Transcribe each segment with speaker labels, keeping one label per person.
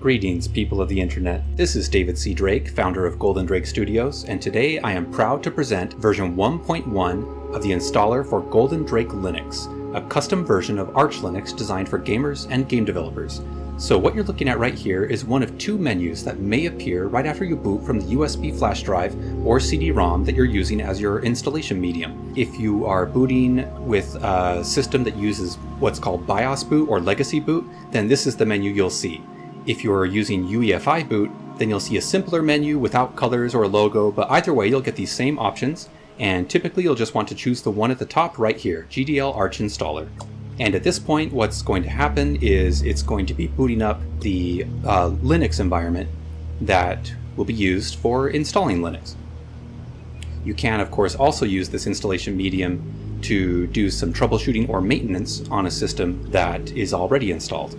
Speaker 1: Greetings, people of the internet. This is David C. Drake, founder of Golden Drake Studios, and today I am proud to present version 1.1 of the installer for Golden Drake Linux, a custom version of Arch Linux designed for gamers and game developers. So what you're looking at right here is one of two menus that may appear right after you boot from the USB flash drive or CD-ROM that you're using as your installation medium. If you are booting with a system that uses what's called BIOS boot or legacy boot, then this is the menu you'll see. If you're using UEFI boot, then you'll see a simpler menu without colors or a logo, but either way you'll get these same options, and typically you'll just want to choose the one at the top right here, GDL Arch Installer. And at this point, what's going to happen is it's going to be booting up the uh, Linux environment that will be used for installing Linux. You can, of course, also use this installation medium to do some troubleshooting or maintenance on a system that is already installed.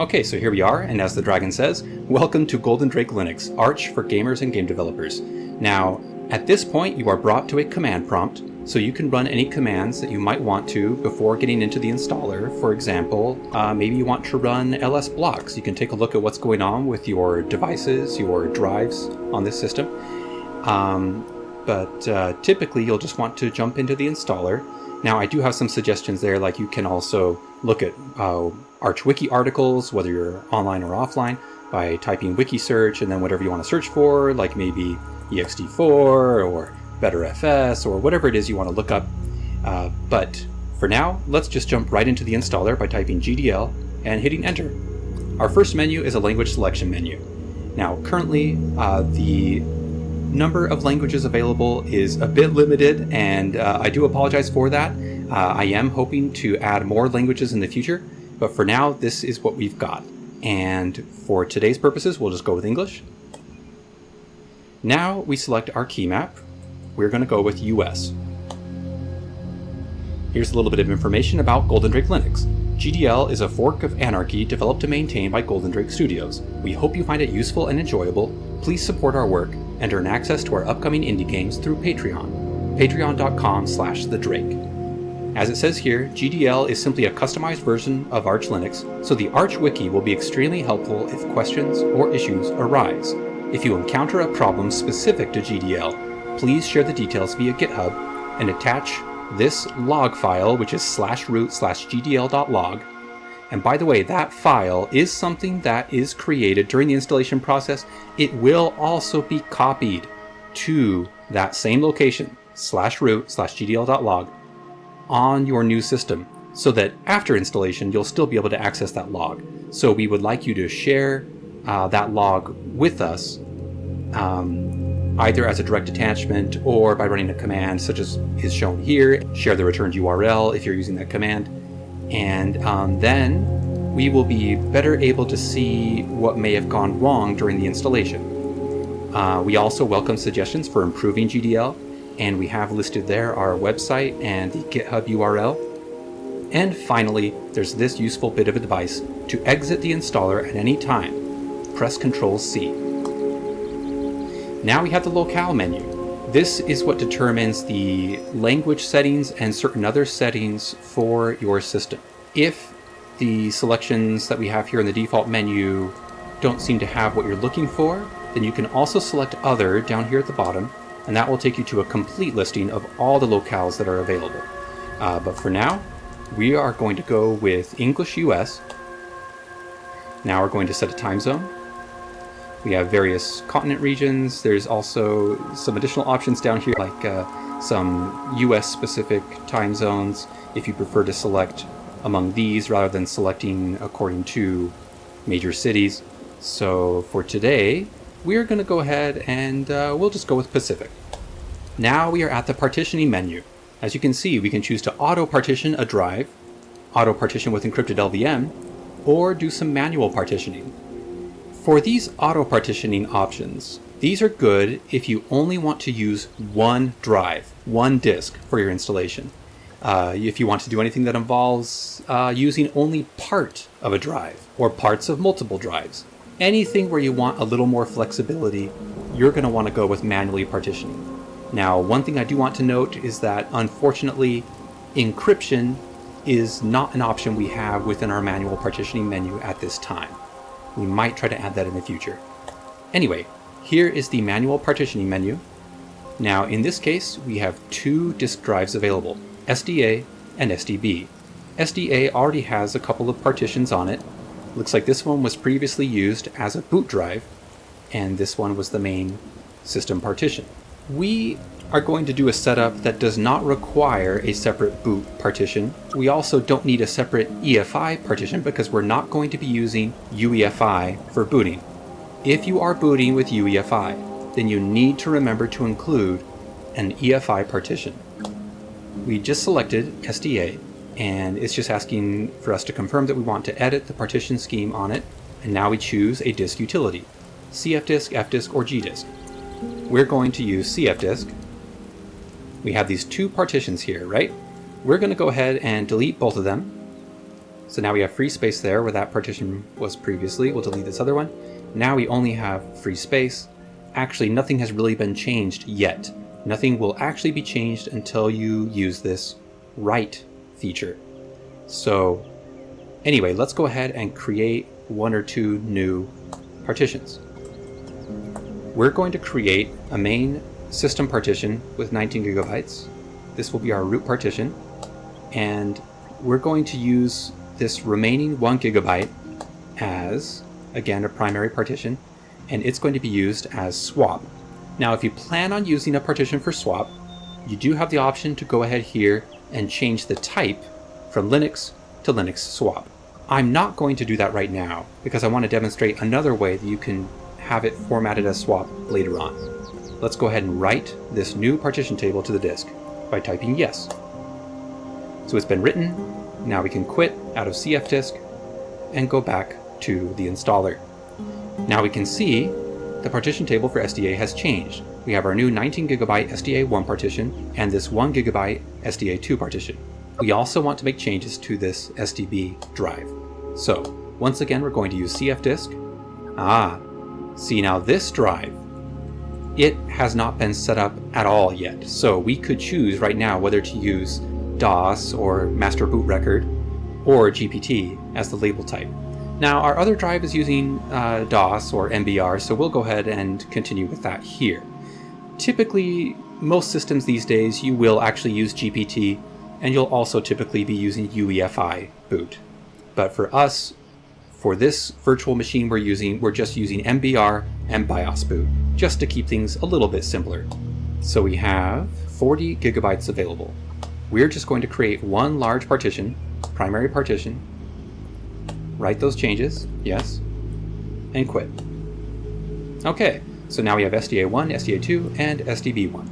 Speaker 1: Okay, so here we are, and as the dragon says, welcome to Golden Drake Linux, Arch for gamers and game developers. Now, at this point you are brought to a command prompt, so you can run any commands that you might want to before getting into the installer. For example, uh, maybe you want to run ls blocks. You can take a look at what's going on with your devices, your drives on this system. Um, but uh, typically you'll just want to jump into the installer. Now I do have some suggestions there, like you can also look at uh, ArchWiki articles, whether you're online or offline, by typing wiki search and then whatever you want to search for, like maybe ext4 or BetterFS or whatever it is you want to look up. Uh, but for now, let's just jump right into the installer by typing GDL and hitting enter. Our first menu is a language selection menu. Now currently uh, the number of languages available is a bit limited and uh, I do apologize for that. Uh, I am hoping to add more languages in the future, but for now, this is what we've got. And for today's purposes, we'll just go with English. Now we select our key map. We're going to go with US. Here's a little bit of information about Golden Drake Linux. GDL is a fork of Anarchy developed and maintained by Golden Drake Studios. We hope you find it useful and enjoyable. Please support our work and earn access to our upcoming indie games through Patreon. Patreon.com slash the Drake. As it says here, GDL is simply a customized version of Arch Linux, so the Arch Wiki will be extremely helpful if questions or issues arise. If you encounter a problem specific to GDL, please share the details via GitHub and attach this log file, which is slash root slash gdl.log. And by the way, that file is something that is created during the installation process. It will also be copied to that same location, slash root slash gdl.log, on your new system so that after installation you'll still be able to access that log. So we would like you to share uh, that log with us um, either as a direct attachment or by running a command such as is shown here. Share the returned URL if you're using that command. And um, then we will be better able to see what may have gone wrong during the installation. Uh, we also welcome suggestions for improving GDL and we have listed there our website and the GitHub URL. And finally, there's this useful bit of advice to exit the installer at any time. Press Ctrl C. Now we have the locale menu. This is what determines the language settings and certain other settings for your system. If the selections that we have here in the default menu don't seem to have what you're looking for, then you can also select Other down here at the bottom and that will take you to a complete listing of all the locales that are available. Uh, but for now, we are going to go with English US. Now we're going to set a time zone. We have various continent regions. There's also some additional options down here like uh, some US specific time zones if you prefer to select among these rather than selecting according to major cities. So for today, we're going to go ahead and uh, we'll just go with Pacific. Now we are at the partitioning menu. As you can see, we can choose to auto-partition a drive, auto-partition with encrypted LVM, or do some manual partitioning. For these auto-partitioning options, these are good if you only want to use one drive, one disk for your installation. Uh, if you want to do anything that involves uh, using only part of a drive or parts of multiple drives, anything where you want a little more flexibility, you're going to want to go with manually partitioning. Now, one thing I do want to note is that unfortunately, encryption is not an option we have within our manual partitioning menu at this time. We might try to add that in the future. Anyway, here is the manual partitioning menu. Now in this case, we have two disk drives available, SDA and SDB. SDA already has a couple of partitions on it. Looks like this one was previously used as a boot drive, and this one was the main system partition. We are going to do a setup that does not require a separate boot partition. We also don't need a separate EFI partition because we're not going to be using UEFI for booting. If you are booting with UEFI, then you need to remember to include an EFI partition. We just selected SDA and it's just asking for us to confirm that we want to edit the partition scheme on it and now we choose a disk utility, CFDisk, FDisk, or GDisk. We're going to use CFDisk we have these two partitions here, right? We're going to go ahead and delete both of them. So now we have free space there where that partition was previously. We'll delete this other one. Now we only have free space. Actually, nothing has really been changed yet. Nothing will actually be changed until you use this write feature. So anyway, let's go ahead and create one or two new partitions. We're going to create a main system partition with 19 gigabytes. This will be our root partition. And we're going to use this remaining one gigabyte as, again, a primary partition, and it's going to be used as swap. Now, if you plan on using a partition for swap, you do have the option to go ahead here and change the type from Linux to Linux swap. I'm not going to do that right now because I want to demonstrate another way that you can have it formatted as swap later on. Let's go ahead and write this new partition table to the disk by typing yes. So it's been written, now we can quit out of cfdisk and go back to the installer. Now we can see the partition table for SDA has changed. We have our new 19 gigabyte SDA1 partition and this 1 gigabyte SDA2 partition. We also want to make changes to this SDB drive. So once again, we're going to use cfdisk. Ah, see now this drive it has not been set up at all yet. So we could choose right now whether to use DOS or master boot record or GPT as the label type. Now our other drive is using uh, DOS or MBR, so we'll go ahead and continue with that here. Typically, most systems these days, you will actually use GPT, and you'll also typically be using UEFI boot. But for us, for this virtual machine we're using, we're just using MBR and BIOS boot, just to keep things a little bit simpler. So we have 40 gigabytes available. We're just going to create one large partition, primary partition, write those changes, yes, and quit. Okay, so now we have SDA1, SDA2, and SDB1.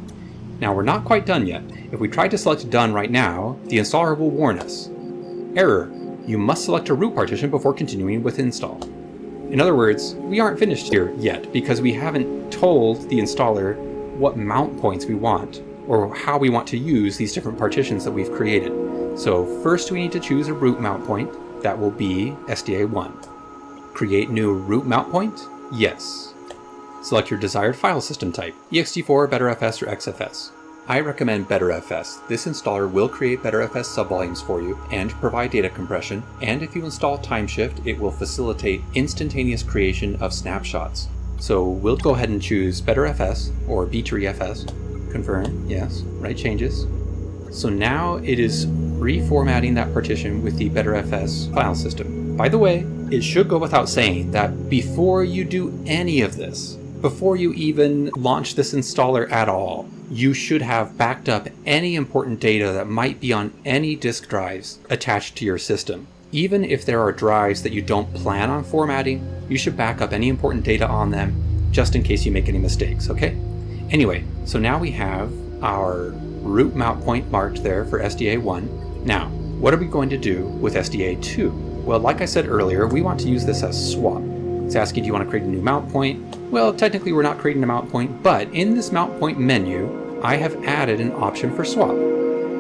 Speaker 1: Now we're not quite done yet. If we try to select done right now, the installer will warn us. Error, you must select a root partition before continuing with install. In other words, we aren't finished here yet because we haven't told the installer what mount points we want or how we want to use these different partitions that we've created. So first we need to choose a root mount point. That will be SDA1. Create new root mount point? Yes. Select your desired file system type, ext4, BetterFS, or XFS. I recommend BetterFS. This installer will create BetterFS subvolumes for you and provide data compression, and if you install Timeshift, it will facilitate instantaneous creation of snapshots. So we'll go ahead and choose BetterFS or BTRFS. Confirm, yes, write changes. So now it is reformatting that partition with the BetterFS file system. By the way, it should go without saying that before you do any of this, before you even launch this installer at all, you should have backed up any important data that might be on any disk drives attached to your system. Even if there are drives that you don't plan on formatting, you should back up any important data on them just in case you make any mistakes, okay? Anyway, so now we have our root mount point marked there for SDA1. Now, what are we going to do with SDA2? Well, like I said earlier, we want to use this as swap. It's asking, do you want to create a new mount point? Well, technically we're not creating a mount point, but in this mount point menu, I have added an option for swap.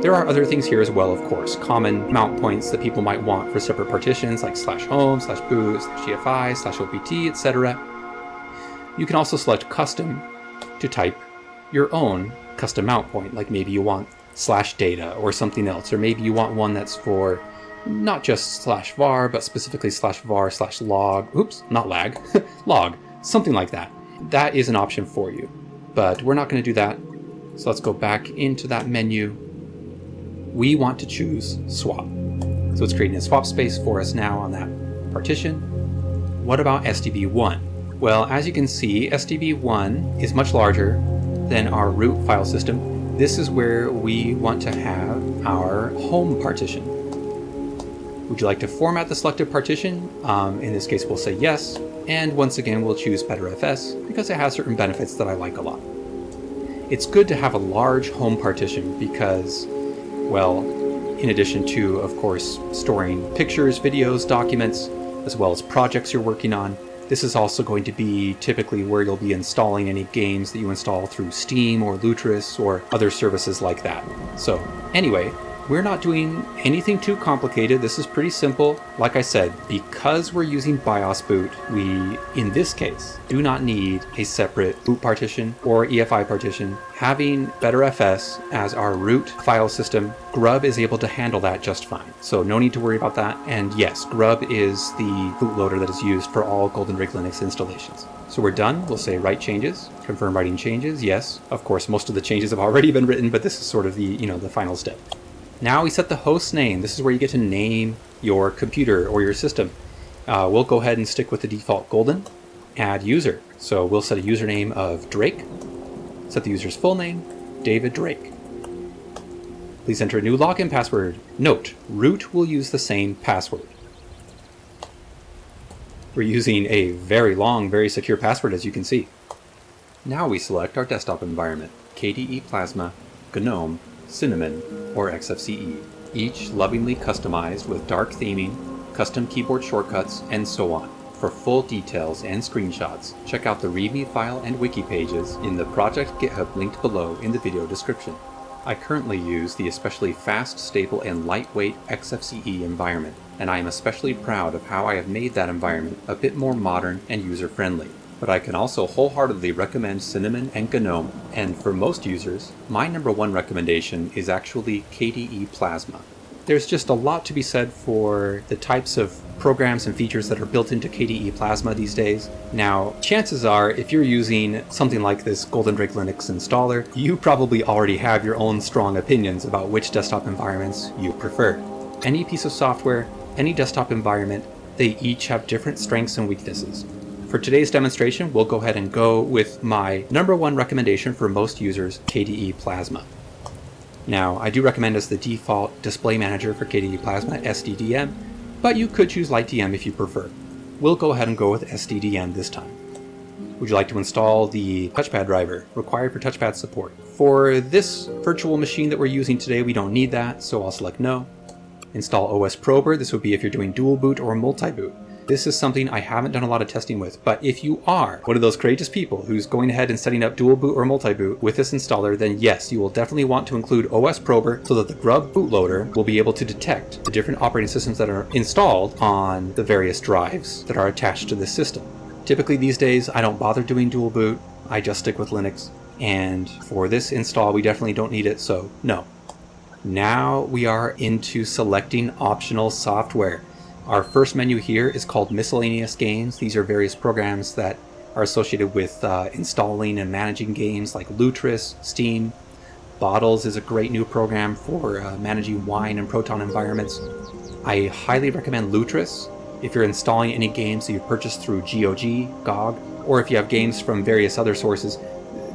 Speaker 1: There are other things here as well, of course, common mount points that people might want for separate partitions like slash home, slash boot, slash EFI, slash OPT, etc. You can also select custom to type your own custom mount point, like maybe you want slash data or something else, or maybe you want one that's for not just slash var, but specifically slash var slash log, oops, not lag, log, something like that. That is an option for you, but we're not going to do that. So let's go back into that menu. We want to choose swap. So it's creating a swap space for us now on that partition. What about SDB1? Well, as you can see, SDB1 is much larger than our root file system. This is where we want to have our home partition. Would you like to format the selected partition? Um, in this case, we'll say yes. And once again, we'll choose BetterFS because it has certain benefits that I like a lot. It's good to have a large home partition because, well, in addition to, of course, storing pictures, videos, documents, as well as projects you're working on. This is also going to be typically where you'll be installing any games that you install through Steam or Lutris or other services like that. So anyway, we're not doing anything too complicated. This is pretty simple. Like I said, because we're using BIOS boot, we, in this case, do not need a separate boot partition or EFI partition. Having BetterFS as our root file system, Grub is able to handle that just fine. So no need to worry about that. And yes, Grub is the bootloader that is used for all Golden Drake Linux installations. So we're done. We'll say write changes, confirm writing changes. Yes, of course, most of the changes have already been written, but this is sort of the, you know, the final step. Now we set the host name. This is where you get to name your computer or your system. Uh, we'll go ahead and stick with the default golden. Add user. So we'll set a username of Drake. Set the user's full name, David Drake. Please enter a new login password. Note, root will use the same password. We're using a very long, very secure password as you can see. Now we select our desktop environment, KDE Plasma, GNOME, Cinnamon, or XFCE, each lovingly customized with dark theming, custom keyboard shortcuts, and so on. For full details and screenshots, check out the README file and wiki pages in the project GitHub linked below in the video description. I currently use the especially fast, stable, and lightweight XFCE environment, and I am especially proud of how I have made that environment a bit more modern and user-friendly but I can also wholeheartedly recommend Cinnamon and GNOME, and for most users, my number one recommendation is actually KDE Plasma. There's just a lot to be said for the types of programs and features that are built into KDE Plasma these days. Now, chances are, if you're using something like this Golden Drake Linux installer, you probably already have your own strong opinions about which desktop environments you prefer. Any piece of software, any desktop environment, they each have different strengths and weaknesses. For today's demonstration, we'll go ahead and go with my number one recommendation for most users, KDE Plasma. Now, I do recommend as the default display manager for KDE Plasma SDDM, but you could choose LightDM if you prefer. We'll go ahead and go with SDDM this time. Would you like to install the touchpad driver required for touchpad support? For this virtual machine that we're using today, we don't need that, so I'll select no. Install OS Prober, this would be if you're doing dual boot or multi-boot. This is something I haven't done a lot of testing with, but if you are one of those courageous people who's going ahead and setting up dual boot or multi-boot with this installer, then yes, you will definitely want to include OS Prober so that the Grub bootloader will be able to detect the different operating systems that are installed on the various drives that are attached to this system. Typically these days, I don't bother doing dual boot, I just stick with Linux. And for this install, we definitely don't need it, so no. Now we are into selecting optional software. Our first menu here is called Miscellaneous Games. These are various programs that are associated with uh, installing and managing games like Lutris, Steam. Bottles is a great new program for uh, managing wine and Proton environments. I highly recommend Lutris if you're installing any games that you've purchased through GOG, GOG, or if you have games from various other sources.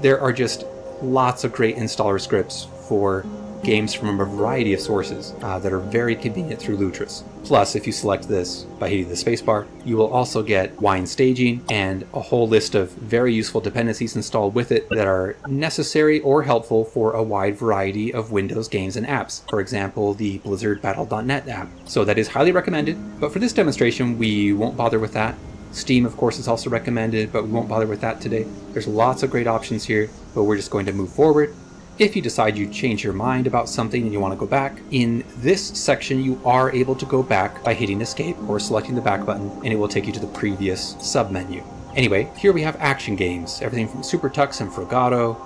Speaker 1: There are just lots of great installer scripts for games from a variety of sources uh, that are very convenient through Lutris. Plus, if you select this by hitting the spacebar, you will also get wine staging and a whole list of very useful dependencies installed with it that are necessary or helpful for a wide variety of Windows games and apps. For example, the Blizzard Battle.net app. So that is highly recommended, but for this demonstration, we won't bother with that. Steam, of course, is also recommended, but we won't bother with that today. There's lots of great options here, but we're just going to move forward if you decide you change your mind about something and you want to go back, in this section you are able to go back by hitting escape or selecting the back button and it will take you to the previous submenu. Anyway, here we have action games, everything from Super Tux and Frogatto,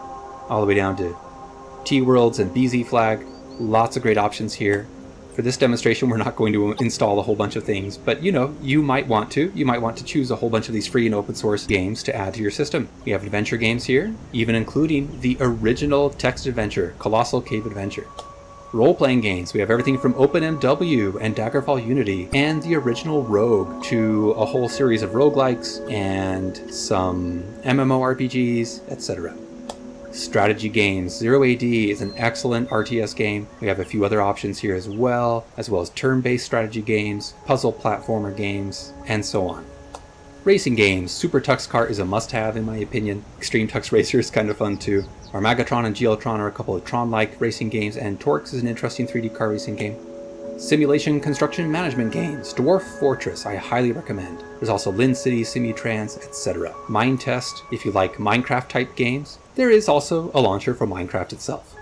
Speaker 1: all the way down to Teeworlds and BZFlag. Lots of great options here. For this demonstration, we're not going to install a whole bunch of things, but you know, you might want to. You might want to choose a whole bunch of these free and open source games to add to your system. We have adventure games here, even including the original text adventure, Colossal Cave Adventure. Role-playing games, we have everything from OpenMW and Daggerfall Unity and the original Rogue to a whole series of roguelikes and some MMORPGs, etc. Strategy games. Zero AD is an excellent RTS game. We have a few other options here as well, as well as turn-based strategy games, puzzle platformer games, and so on. Racing games. Super Tux Kart is a must-have in my opinion. Extreme Tux Racer is kind of fun too. Armagetron and GLtron are a couple of Tron-like racing games, and TORCS is an interesting 3D car racing game. Simulation construction management games, Dwarf Fortress, I highly recommend. There's also LinCity, Simutrans, etc. Minetest, if you like Minecraft type games. There is also a launcher for Minecraft itself.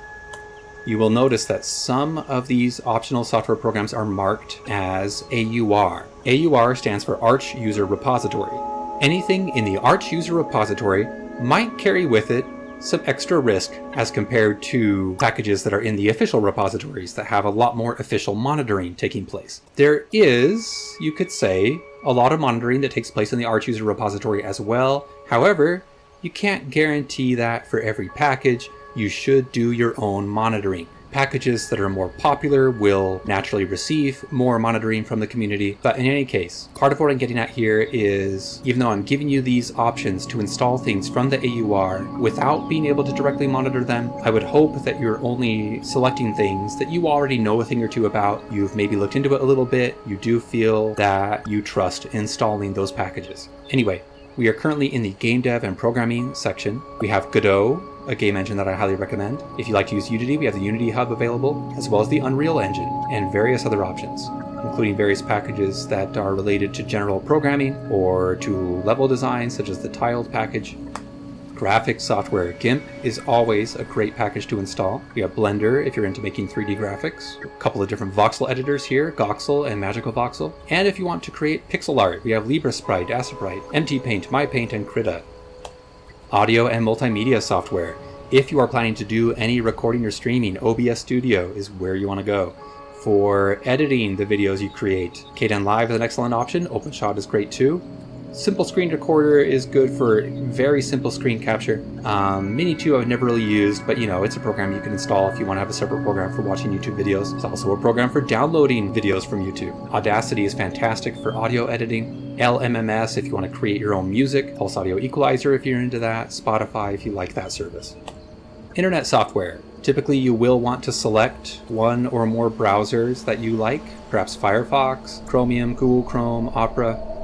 Speaker 1: You will notice that some of these optional software programs are marked as AUR. AUR stands for Arch User Repository. Anything in the Arch User Repository might carry with it some extra risk as compared to packages that are in the official repositories that have a lot more official monitoring taking place. There is, you could say, a lot of monitoring that takes place in the Arch user repository as well. However, you can't guarantee that for every package. You should do your own monitoring. Packages that are more popular will naturally receive more monitoring from the community. But in any case, part of what I'm getting at here is, even though I'm giving you these options to install things from the AUR without being able to directly monitor them, I would hope that you're only selecting things that you already know a thing or two about, you've maybe looked into it a little bit, you do feel that you trust installing those packages. Anyway, we are currently in the game dev and programming section. We have Godot, a game engine that I highly recommend. If you like to use Unity, we have the Unity Hub available, as well as the Unreal Engine, and various other options, including various packages that are related to general programming or to level design, such as the tiled package. Graphics software. GIMP is always a great package to install. We have Blender if you're into making 3D graphics. A couple of different voxel editors here, Goxel and MagicaVoxel. And if you want to create pixel art, we have LibreSprite, Aseprite, MTPaint, MyPaint, and Krita. Audio and multimedia software. If you are planning to do any recording or streaming, OBS Studio is where you want to go. For editing the videos you create, Kdenlive is an excellent option, OpenShot is great too. Simple Screen Recorder is good for very simple screen capture. Um, Minitube I've never really used, but you know, it's a program you can install if you want to have a separate program for watching YouTube videos. It's also a program for downloading videos from YouTube. Audacity is fantastic for audio editing. LMMS if you want to create your own music. Pulse Audio Equalizer if you're into that. Spotify if you like that service. Internet software. Typically you will want to select one or more browsers that you like, perhaps Firefox, Chromium, Google Chrome, Opera,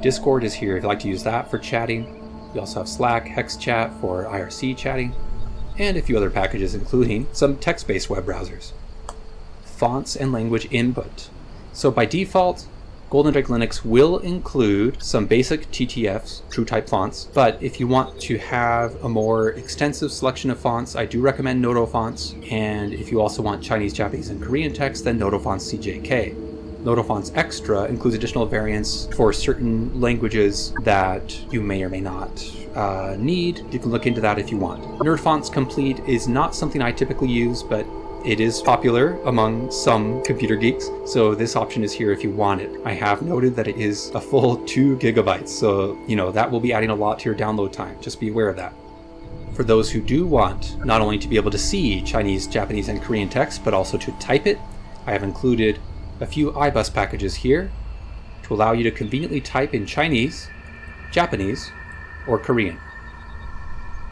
Speaker 1: Discord is here if you'd like to use that for chatting. We also have Slack, HexChat for IRC chatting, and a few other packages including some text-based web browsers. Fonts and language input. So by default, Golden Drake Linux will include some basic TTFs, TrueType fonts, but if you want to have a more extensive selection of fonts, I do recommend Noto fonts, and if you also want Chinese, Japanese, and Korean text, then Noto fonts CJK. Notofonts Extra includes additional variants for certain languages that you may or may not uh, need. You can look into that if you want. Nerdfonts Complete is not something I typically use, but it is popular among some computer geeks, so this option is here if you want it. I have noted that it is a full 2 gigabytes, so you know that will be adding a lot to your download time. Just be aware of that. For those who do want not only to be able to see Chinese, Japanese, and Korean text, but also to type it, I have included a few iBus packages here to allow you to conveniently type in Chinese, Japanese, or Korean.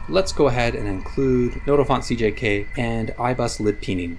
Speaker 1: Let's go ahead and include Notofont CJK and iBus libpinyin.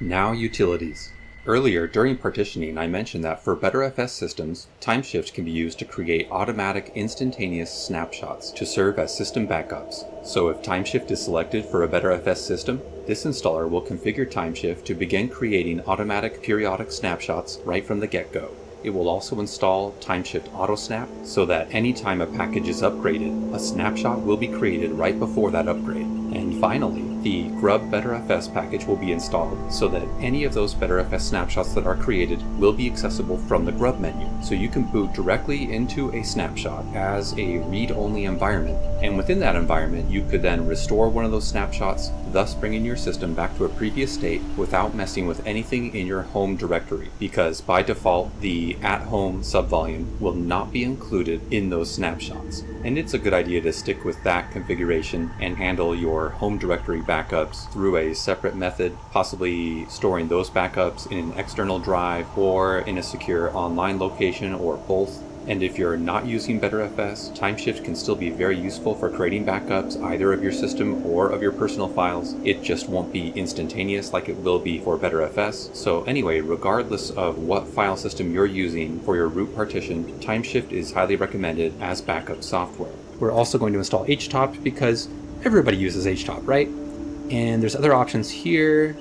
Speaker 1: Now utilities. Earlier, during partitioning, I mentioned that for BetterFS systems, TimeShift can be used to create automatic instantaneous snapshots to serve as system backups. So if TimeShift is selected for a BetterFS system, this installer will configure TimeShift to begin creating automatic periodic snapshots right from the get-go. It will also install TimeShift AutoSnap so that anytime a package is upgraded, a snapshot will be created right before that upgrade. And finally, the Grub BetterFS package will be installed so that any of those BetterFS snapshots that are created will be accessible from the Grub menu. So you can boot directly into a snapshot as a read-only environment. And within that environment, you could then restore one of those snapshots, thus bringing your system back to a previous state without messing with anything in your home directory, because by default, the at-home subvolume will not be included in those snapshots. And it's a good idea to stick with that configuration and handle your home directory backups through a separate method, possibly storing those backups in an external drive or in a secure online location or both and if you're not using BetterFS, Timeshift can still be very useful for creating backups either of your system or of your personal files. It just won't be instantaneous like it will be for BetterFS. So anyway, regardless of what file system you're using for your root partition, Timeshift is highly recommended as backup software. We're also going to install HTOP because everybody uses HTOP, right? And there's other options here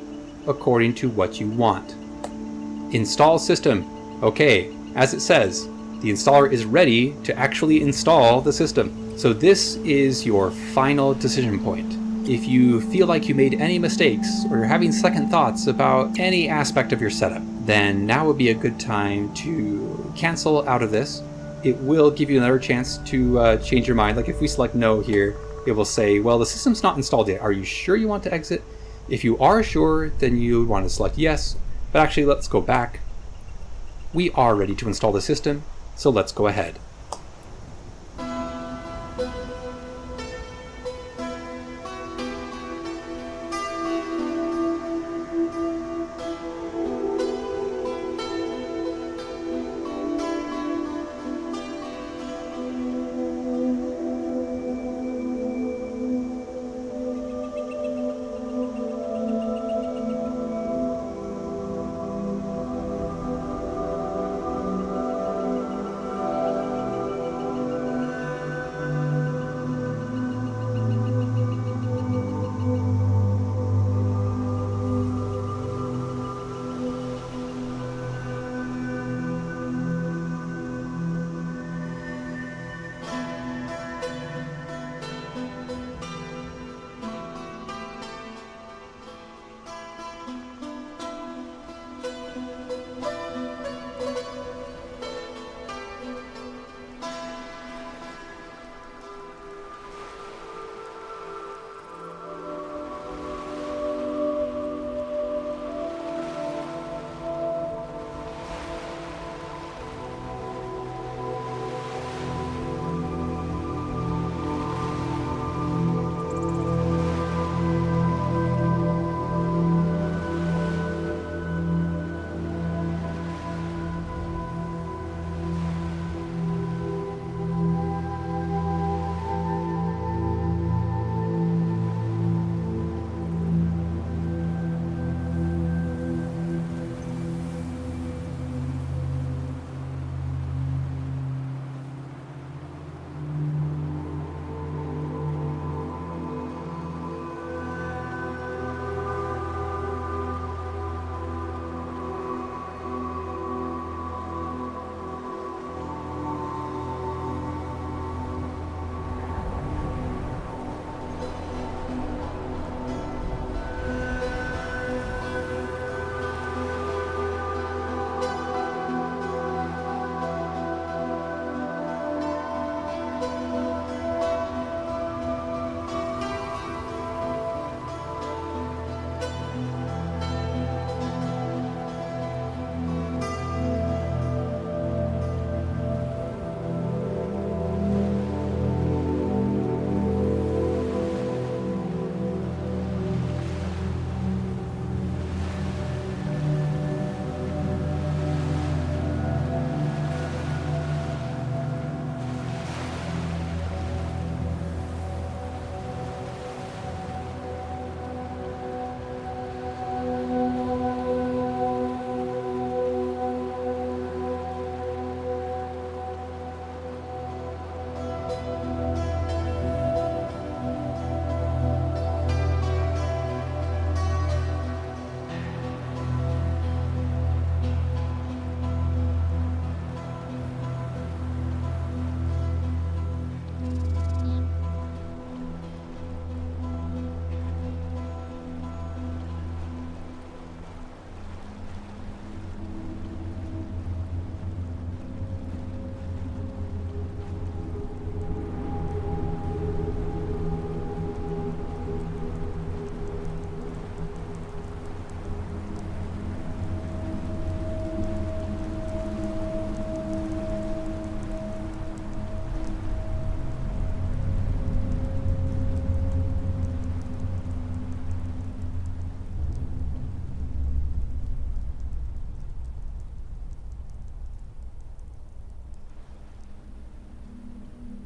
Speaker 1: according to what you want. Install system. Okay, as it says, the installer is ready to actually install the system. So this is your final decision point. If you feel like you made any mistakes or you're having second thoughts about any aspect of your setup, then now would be a good time to cancel out of this. It will give you another chance to uh, change your mind. Like if we select no here, it will say, well, the system's not installed yet. Are you sure you want to exit? If you are sure, then you want to select yes. But actually, let's go back. We are ready to install the system. So let's go ahead.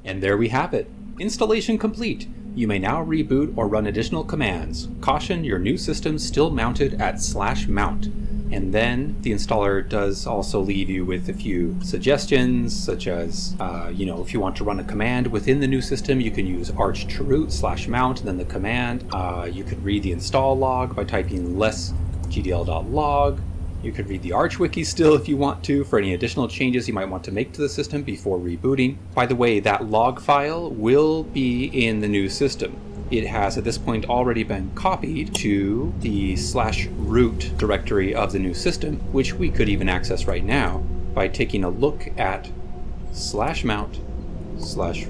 Speaker 1: And there we have it. Installation complete. You may now reboot or run additional commands. Caution, your new system still mounted at slash mount. And then the installer does also leave you with a few suggestions, such as, uh, you know, if you want to run a command within the new system, you can use arch chroot slash mount, and then the command. Uh, you could read the install log by typing less gdl.log. You could read the Arch wiki still if you want to for any additional changes you might want to make to the system before rebooting. By the way, that log file will be in the new system. It has at this point already been copied to the slash root directory of the new system, which we could even access right now by taking a look at slash mount slash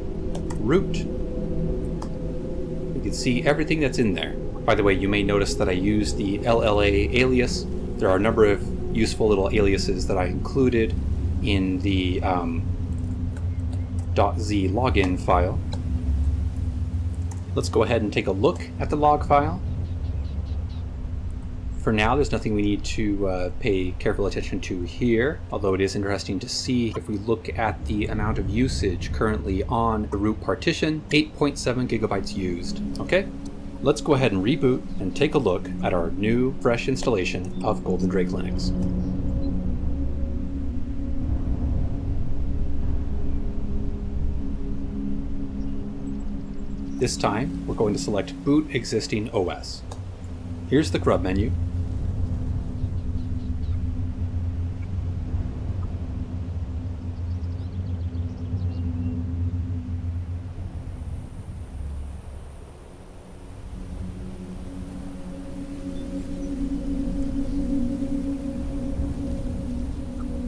Speaker 1: root. You can see everything that's in there. By the way, you may notice that I use the LLA alias there are a number of useful little aliases that I included in the um, .z login file. Let's go ahead and take a look at the log file. For now, there's nothing we need to uh, pay careful attention to here, although it is interesting to see if we look at the amount of usage currently on the root partition, 8.7 gigabytes used. Okay, Let's go ahead and reboot and take a look at our new, fresh installation of Golden Drake Linux. This time, we're going to select Boot Existing OS. Here's the grub menu,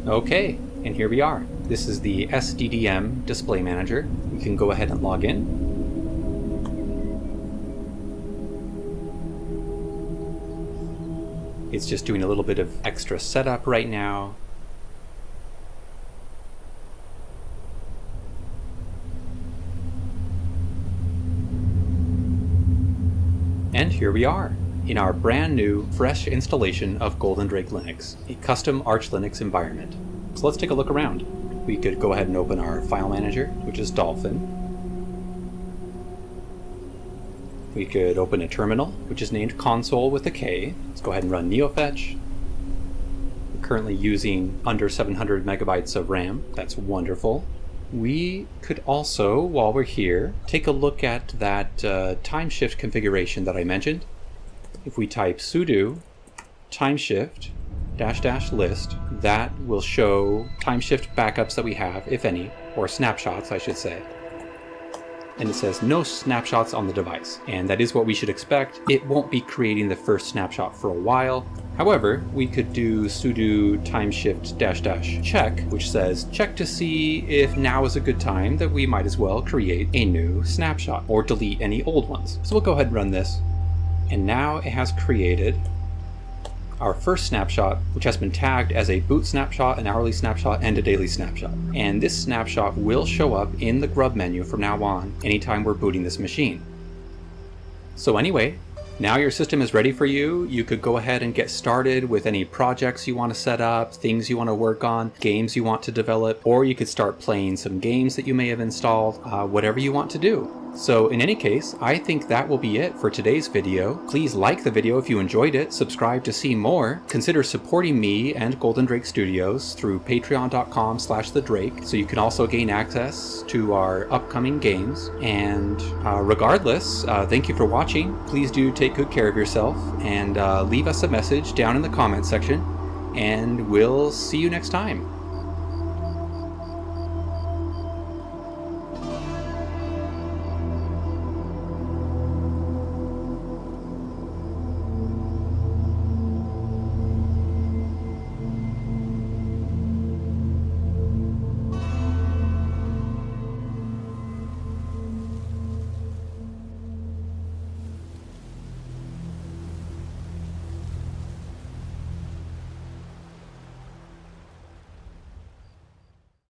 Speaker 1: Okay, and here we are. This is the SDDM Display Manager. We can go ahead and log in. It's just doing a little bit of extra setup right now. And here we are in our brand new, fresh installation of Golden Drake Linux, a custom Arch Linux environment. So let's take a look around. We could go ahead and open our file manager, which is Dolphin. We could open a terminal, which is named console with a K. Let's go ahead and run neofetch. We're currently using under 700 megabytes of RAM. That's wonderful. We could also, while we're here, take a look at that uh, time shift configuration that I mentioned if we type sudo timeshift dash dash list, that will show timeshift backups that we have, if any, or snapshots, I should say. And it says no snapshots on the device. And that is what we should expect. It won't be creating the first snapshot for a while. However, we could do sudo timeshift dash dash check, which says check to see if now is a good time that we might as well create a new snapshot or delete any old ones. So we'll go ahead and run this and now it has created our first snapshot, which has been tagged as a boot snapshot, an hourly snapshot, and a daily snapshot. And this snapshot will show up in the grub menu from now on, anytime we're booting this machine. So anyway, now your system is ready for you. You could go ahead and get started with any projects you want to set up, things you want to work on, games you want to develop, or you could start playing some games that you may have installed, uh, whatever you want to do. So in any case, I think that will be it for today's video. Please like the video if you enjoyed it, subscribe to see more, consider supporting me and Golden Drake Studios through patreon.com slash the Drake, so you can also gain access to our upcoming games. And uh, regardless, uh, thank you for watching. Please do take good care of yourself and uh, leave us a message down in the comment section, and we'll see you next time.